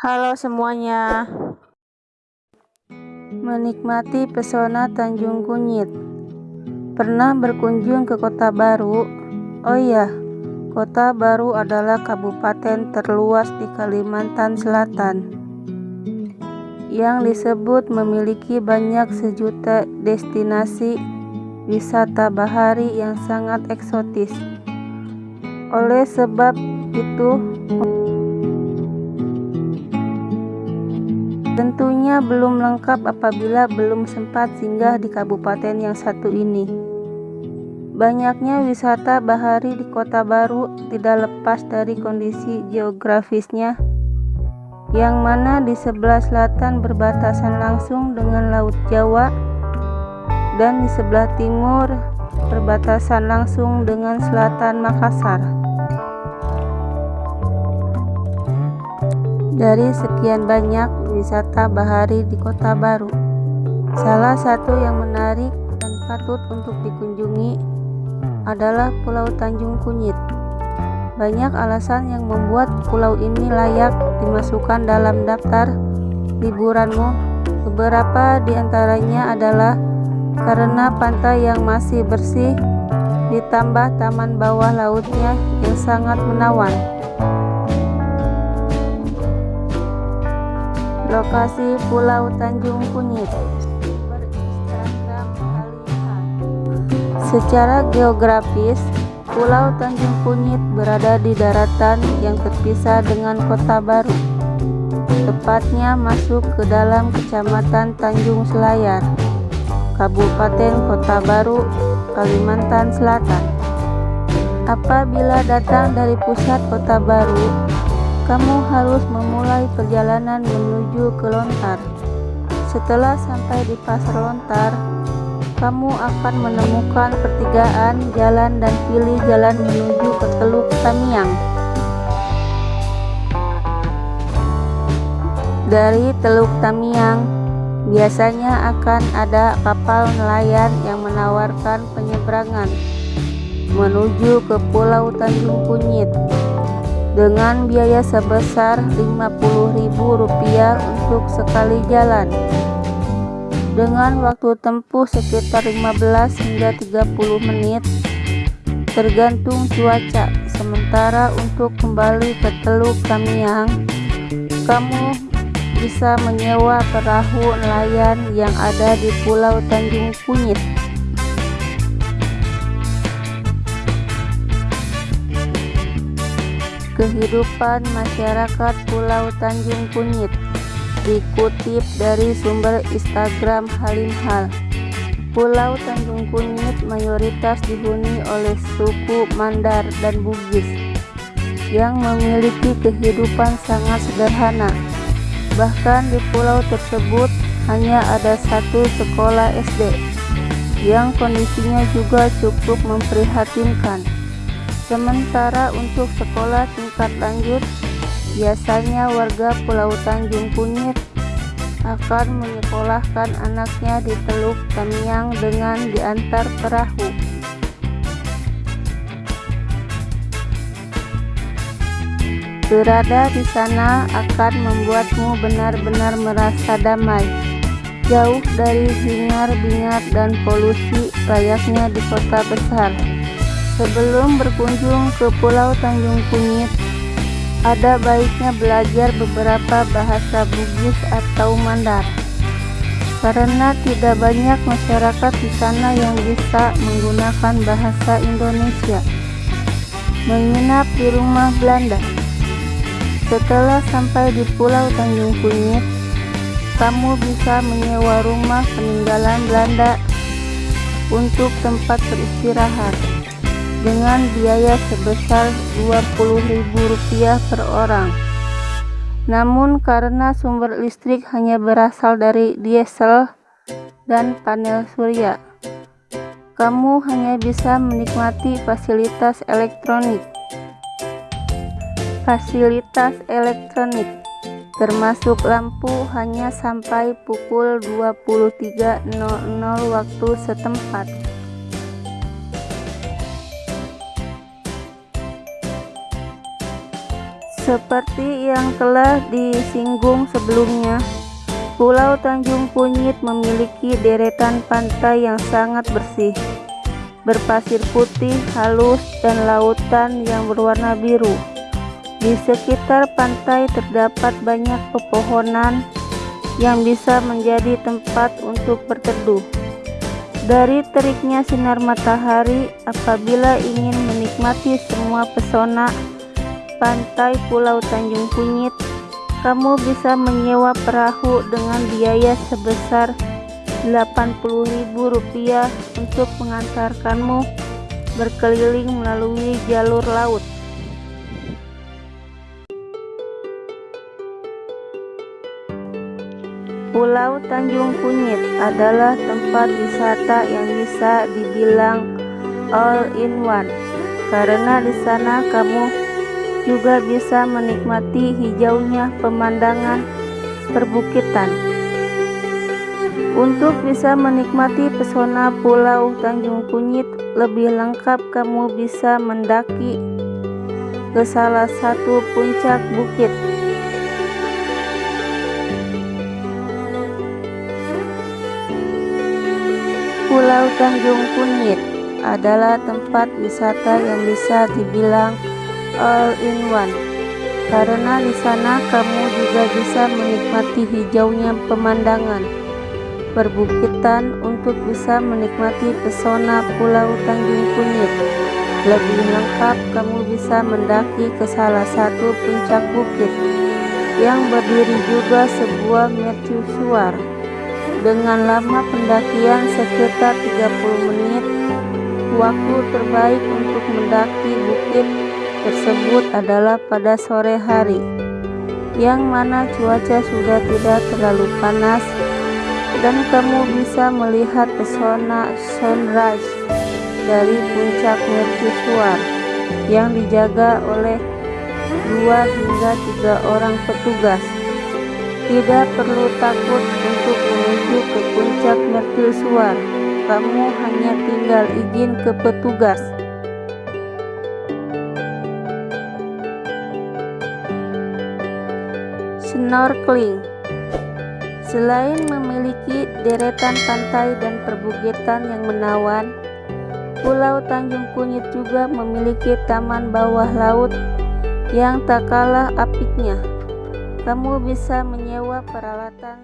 Halo semuanya Menikmati pesona Tanjung Kunyit Pernah berkunjung ke kota baru? Oh iya, kota baru adalah kabupaten terluas di Kalimantan Selatan yang disebut memiliki banyak sejuta destinasi wisata bahari yang sangat eksotis. Oleh sebab itu, Tentunya belum lengkap apabila belum sempat singgah di kabupaten yang satu ini. Banyaknya wisata bahari di kota baru tidak lepas dari kondisi geografisnya, yang mana di sebelah selatan berbatasan langsung dengan Laut Jawa, dan di sebelah timur berbatasan langsung dengan selatan Makassar. Dari sekian banyak wisata bahari di Kota Baru. Salah satu yang menarik dan patut untuk dikunjungi adalah Pulau Tanjung Kunyit. Banyak alasan yang membuat pulau ini layak dimasukkan dalam daftar liburanmu. Beberapa di antaranya adalah karena pantai yang masih bersih, ditambah taman bawah lautnya yang sangat menawan. Lokasi Pulau Tanjung Kunyit Secara geografis, Pulau Tanjung Kunyit berada di daratan yang terpisah dengan Kota Baru. Tepatnya masuk ke dalam Kecamatan Tanjung Selayar, Kabupaten Kota Baru, Kalimantan Selatan. Apabila datang dari pusat Kota Baru, kamu harus memulai perjalanan menuju ke Lontar. Setelah sampai di Pasar Lontar, kamu akan menemukan pertigaan jalan dan pilih jalan menuju ke Teluk Tamiang. Dari Teluk Tamiang, biasanya akan ada kapal nelayan yang menawarkan penyeberangan menuju ke Pulau Tanjung Kunyit dengan biaya sebesar Rp50.000 untuk sekali jalan. Dengan waktu tempuh sekitar 15 hingga 30 menit tergantung cuaca. Sementara untuk kembali ke Teluk Tamiang kamu bisa menyewa perahu nelayan yang ada di Pulau Tanjung Kunyit kehidupan masyarakat Pulau Tanjung Kunyit dikutip dari sumber Instagram Halimhal Pulau Tanjung Kunyit mayoritas dihuni oleh suku Mandar dan Bugis yang memiliki kehidupan sangat sederhana. Bahkan di pulau tersebut hanya ada satu sekolah SD yang kondisinya juga cukup memprihatinkan Sementara untuk sekolah tingkat lanjut, biasanya warga Pulau Tanjung Kunyit akan menyekolahkan anaknya di Teluk Tamiang dengan diantar perahu. Berada di sana akan membuatmu benar-benar merasa damai, jauh dari hingar-bingar dan polusi layaknya di kota besar. Sebelum berkunjung ke Pulau Tanjung Kunyit, ada baiknya belajar beberapa bahasa Bugis atau Mandar. Karena tidak banyak masyarakat di sana yang bisa menggunakan bahasa Indonesia. Menginap di rumah Belanda. Setelah sampai di Pulau Tanjung Kunyit, kamu bisa menyewa rumah peninggalan Belanda untuk tempat beristirahat dengan biaya sebesar Rp20.000 per orang. Namun karena sumber listrik hanya berasal dari diesel dan panel surya, kamu hanya bisa menikmati fasilitas elektronik. Fasilitas elektronik termasuk lampu hanya sampai pukul 23.00 waktu setempat. Seperti yang telah disinggung sebelumnya, Pulau Tanjung Kunyit memiliki deretan pantai yang sangat bersih, berpasir putih halus dan lautan yang berwarna biru. Di sekitar pantai terdapat banyak pepohonan yang bisa menjadi tempat untuk berteduh. Dari teriknya sinar matahari, apabila ingin menikmati semua pesona pantai Pulau Tanjung Kunyit, kamu bisa menyewa perahu dengan biaya sebesar Rp80.000 untuk mengantarkanmu berkeliling melalui jalur laut. Pulau Tanjung Kunyit adalah tempat wisata yang bisa dibilang all in one karena di sana kamu juga bisa menikmati hijaunya pemandangan perbukitan. Untuk bisa menikmati pesona Pulau Tanjung Kunyit lebih lengkap kamu bisa mendaki ke salah satu puncak bukit. Pulau Tanjung Kunyit adalah tempat wisata yang bisa dibilang all in one karena di sana kamu juga bisa menikmati hijaunya pemandangan perbukitan untuk bisa menikmati pesona Pulau Tanjung Kunyit. Lebih lengkap kamu bisa mendaki ke salah satu puncak bukit yang berdiri juga sebuah mercusuar dengan lama pendakian sekitar 30 menit. Waktu terbaik untuk mendaki bukit tersebut adalah pada sore hari yang mana cuaca sudah tidak terlalu panas dan kamu bisa melihat pesona sunrise dari puncak mercusuar yang dijaga oleh dua hingga tiga orang petugas. Tidak perlu takut untuk menuju ke puncak mercusuar kamu hanya tinggal izin ke petugas Snorkeling Selain memiliki deretan pantai dan perbukitan yang menawan, Pulau Tanjung Kunyit juga memiliki taman bawah laut yang tak kalah apiknya. Kamu bisa menyewa peralatan